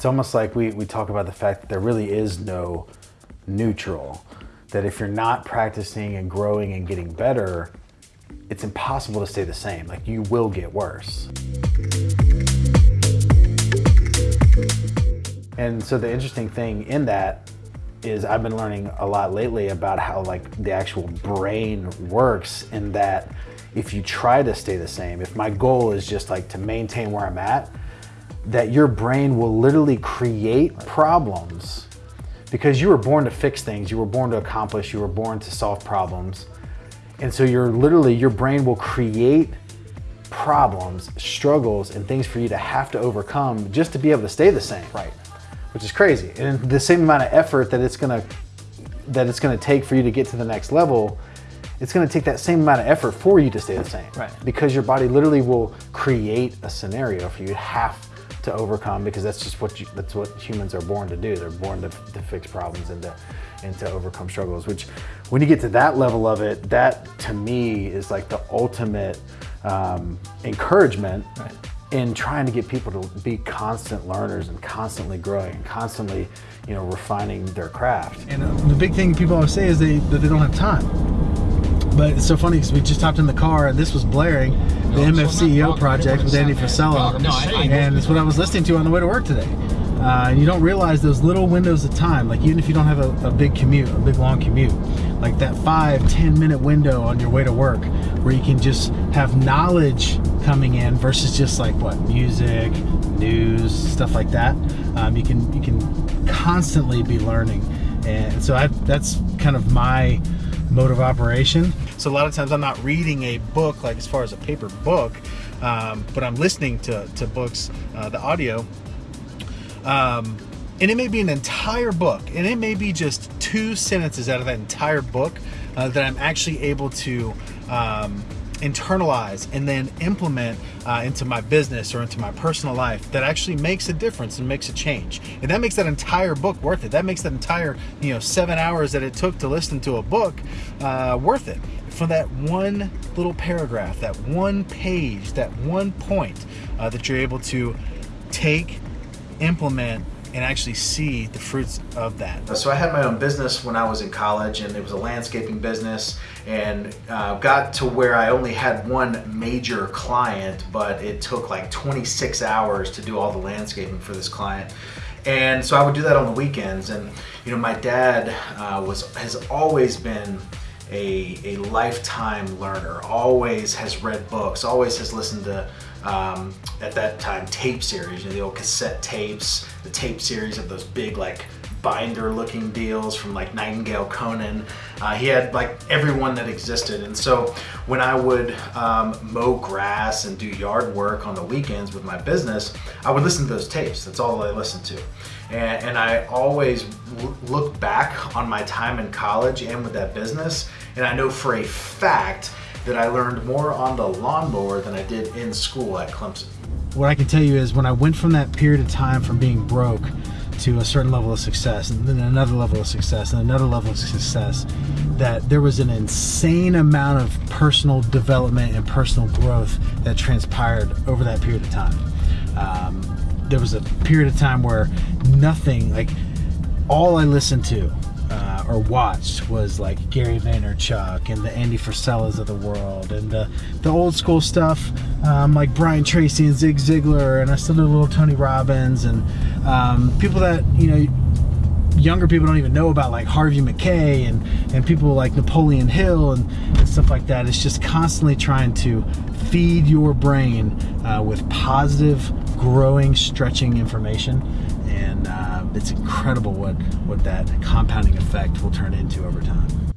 It's almost like we, we talk about the fact that there really is no neutral. That if you're not practicing and growing and getting better, it's impossible to stay the same. Like you will get worse. And so the interesting thing in that is I've been learning a lot lately about how like the actual brain works in that if you try to stay the same, if my goal is just like to maintain where I'm at, that your brain will literally create problems because you were born to fix things, you were born to accomplish, you were born to solve problems. And so you're literally, your brain will create problems, struggles, and things for you to have to overcome just to be able to stay the same. Right. Which is crazy. And the same amount of effort that it's gonna that it's gonna take for you to get to the next level, it's gonna take that same amount of effort for you to stay the same. Right. Because your body literally will create a scenario for you to have to overcome because that's just what you, that's what humans are born to do. They're born to, to fix problems and to and to overcome struggles. Which, when you get to that level of it, that to me is like the ultimate um, encouragement Right. in trying to get people to be constant learners and constantly growing and constantly, you know, refining their craft. And uh, the big thing people always say is they that they don't have time. But it's so funny because we just hopped in the car and this was blaring the MF CEO project with Andy Frisella, No, I- I- and it's what I was listening to on the way to work today. Uh, and you don't realize those little windows of time, like even if you don't have a, a big commute, a big long commute, like that five, 10 minute window on your way to work where you can just have knowledge coming in versus just like what, music, news, stuff like that. Um, you can you can constantly be learning. And so I, that's kind of my mode of operation. So a lot of times I'm not reading a book, like as far as a paper book, um, but I'm listening to, to books, uh, the audio. Um, and it may be an entire book, and it may be just two sentences out of that entire book uh, that I'm actually able to um, internalize and then implement uh, into my business or into my personal life that actually makes a difference and makes a change. And that makes that entire book worth it. That makes that entire, you know, seven hours that it took to listen to a book uh, worth it. For that one little paragraph, that one page, that one point uh, that you're able to take, implement, and actually see the fruits of that. So I had my own business when I was in college and it was a landscaping business and uh, got to where I only had one major client but it took like 26 hours to do all the landscaping for this client. And so I would do that on the weekends and you know my dad uh, was has always been a, a lifetime learner, always has read books, always has listened to um, at that time tape series, you know, the old cassette tapes, the tape series of those big like binder looking deals from like Nightingale-Conant. Uh, he had like everyone that existed. And so when I would um, mow grass and do yard work on the weekends with my business, I would listen to those tapes. That's all I listened to. And, and I always look back on my time in college and with that business. And I know for a fact that I learned more on the lawnmower than I did in school at Clemson. what I can tell you is when I went from that period of time from being broke to a certain level of success and then another level of success and another level of success that there was an insane amount of personal development and personal growth that transpired over that period of time um, there was a period of time where nothing like all I listened to or watched was like Gary Vaynerchuk and the Andy Frisellas of the world and the, the old school stuff um, like Brian Tracy and Zig Ziglar and I still do a little Tony Robbins and um, people that you know younger people don't even know about like Harvey Mackay and and people like Napoleon Hill and, and stuff like that. It's just constantly trying to feed your brain uh, with positive growing stretching information and uh, it's incredible what what that compounding effect will turn into over time